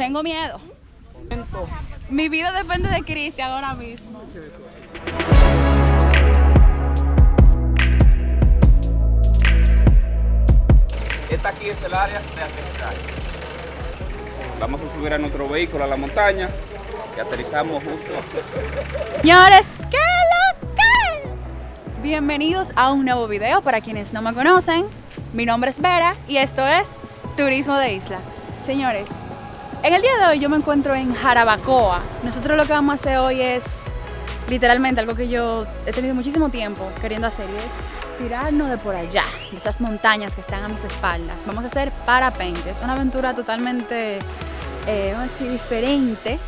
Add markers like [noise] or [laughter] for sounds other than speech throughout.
Tengo miedo. Mi vida depende de Cristian ahora mismo. Esta aquí es el área de aterrizaje. Vamos a subir a nuestro vehículo a la montaña y aterrizamos justo. Señores, ¿qué lo que? Bienvenidos a un nuevo video para quienes no me conocen. Mi nombre es Vera y esto es Turismo de Isla. Señores, en el día de hoy yo me encuentro en Jarabacoa. Nosotros lo que vamos a hacer hoy es literalmente algo que yo he tenido muchísimo tiempo queriendo hacer y es tirarnos de por allá, de esas montañas que están a mis espaldas. Vamos a hacer parapente, es una aventura totalmente, eh, vamos a decir, diferente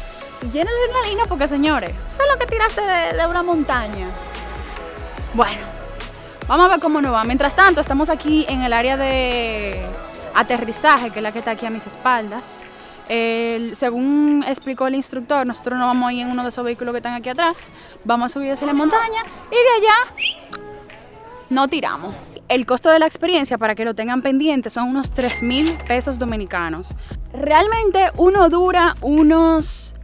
y llena de adrenalina porque señores, eso es lo que tiraste de, de una montaña. Bueno, vamos a ver cómo nos va. Mientras tanto, estamos aquí en el área de aterrizaje, que es la que está aquí a mis espaldas. Según explicó el instructor, nosotros no vamos a ir en uno de esos vehículos que están aquí atrás, vamos a subir hacia la montaña y de allá no tiramos. El costo de la experiencia, para que lo tengan pendiente, son unos 3 mil pesos dominicanos. Realmente uno dura unos,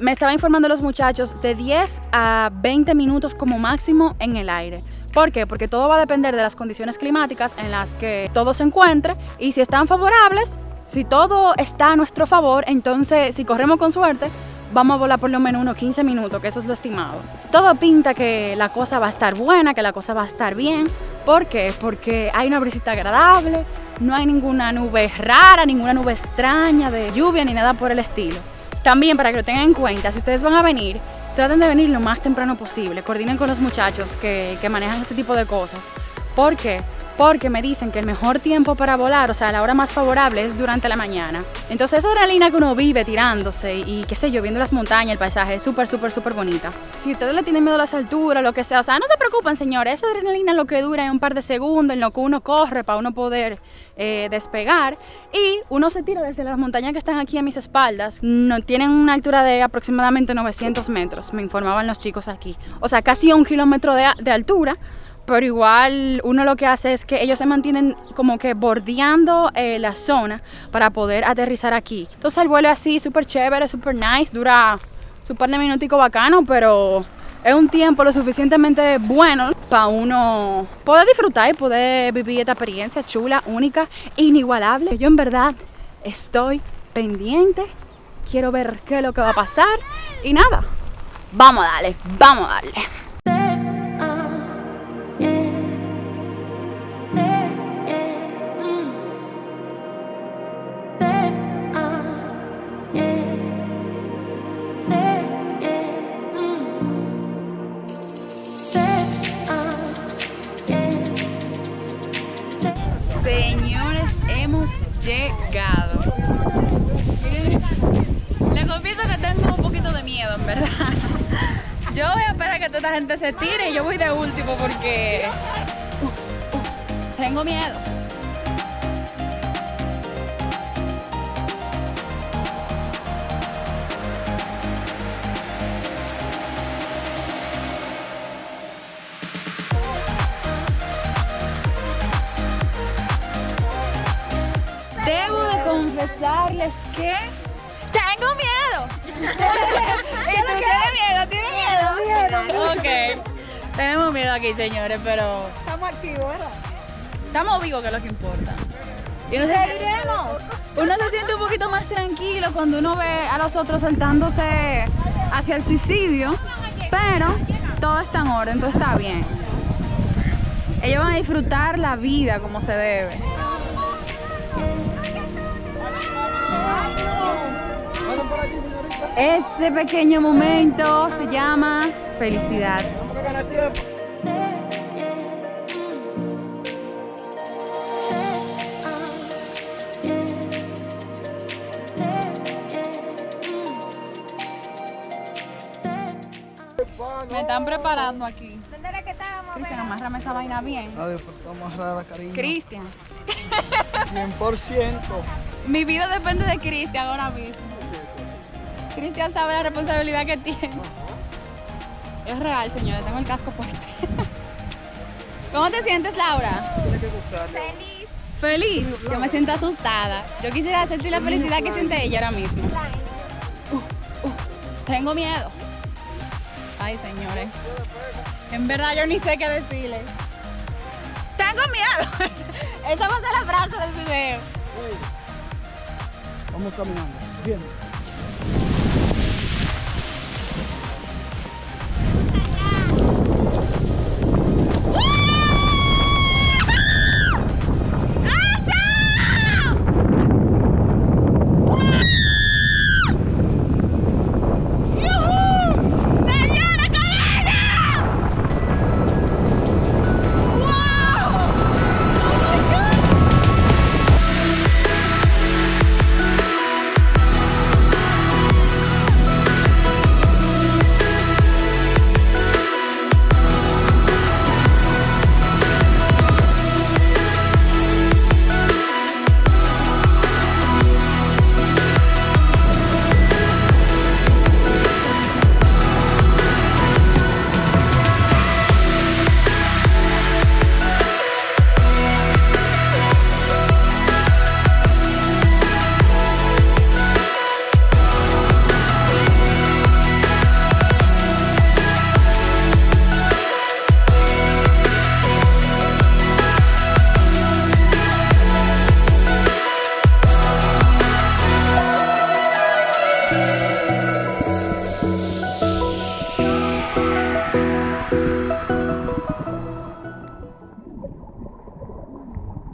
me estaba informando los muchachos, de 10 a 20 minutos como máximo en el aire. ¿Por qué? Porque todo va a depender de las condiciones climáticas en las que todo se encuentre y si están favorables, si todo está a nuestro favor, entonces si corremos con suerte, vamos a volar por lo menos unos 15 minutos, que eso es lo estimado. Todo pinta que la cosa va a estar buena, que la cosa va a estar bien. ¿Por qué? Porque hay una brisita agradable, no hay ninguna nube rara, ninguna nube extraña de lluvia ni nada por el estilo. También para que lo tengan en cuenta, si ustedes van a venir, traten de venir lo más temprano posible. Coordinen con los muchachos que, que manejan este tipo de cosas. ¿Por qué? Porque me dicen que el mejor tiempo para volar, o sea, la hora más favorable es durante la mañana. Entonces esa adrenalina que uno vive tirándose y qué sé yo, viendo las montañas, el paisaje, es súper, súper, súper bonita. Si ustedes le tienen miedo a las alturas, lo que sea, o sea, no se preocupen, señores, esa adrenalina lo que dura es un par de segundos en lo que uno corre para uno poder eh, despegar y uno se tira desde las montañas que están aquí a mis espaldas. No, tienen una altura de aproximadamente 900 metros, me informaban los chicos aquí. O sea, casi un kilómetro de, de altura pero igual uno lo que hace es que ellos se mantienen como que bordeando eh, la zona para poder aterrizar aquí. Entonces el vuelo es así, súper chévere, súper nice, dura su par de minuticos bacano, pero es un tiempo lo suficientemente bueno para uno poder disfrutar y poder vivir esta experiencia chula, única, inigualable. Yo en verdad estoy pendiente, quiero ver qué es lo que va a pasar y nada, vamos a darle, vamos a darle. Llegado. Le confieso que tengo un poquito de miedo, en verdad. Yo voy a esperar que toda esta gente se tire y yo voy de último porque tengo miedo. Confesarles que tengo miedo. ¿Y tú tienes miedo? ¿Tienes miedo? Ok. Tenemos miedo aquí, señores, pero Estamos activos, ¿verdad? estamos vivos, que es lo que importa. Y uno, se, uno se siente un poquito más tranquilo cuando uno ve a los otros saltándose hacia el suicidio, pero todo está en orden, todo está bien. Ellos van a disfrutar la vida como se debe. Ese pequeño momento se llama felicidad. Me están preparando aquí. ¿Dónde era que estábamos? Cristian, amárrame esa vaina bien. Adiós, pues vamos a la cariño. Cristian, 100%. mi vida depende de Cristian ahora mismo. Cristian sabe la responsabilidad que tiene. Es real, señores, tengo el casco puesto. [laughs] ¿Cómo te sientes, Laura? Feliz. Feliz. Yo me siento asustada. Yo quisiera sentir la felicidad que siente ella ahora mismo. Tengo miedo. Ay, señores. En verdad yo ni sé qué decirle. Tengo miedo. [laughs] Esa va a ser la frase del video. Vamos caminando. Bien.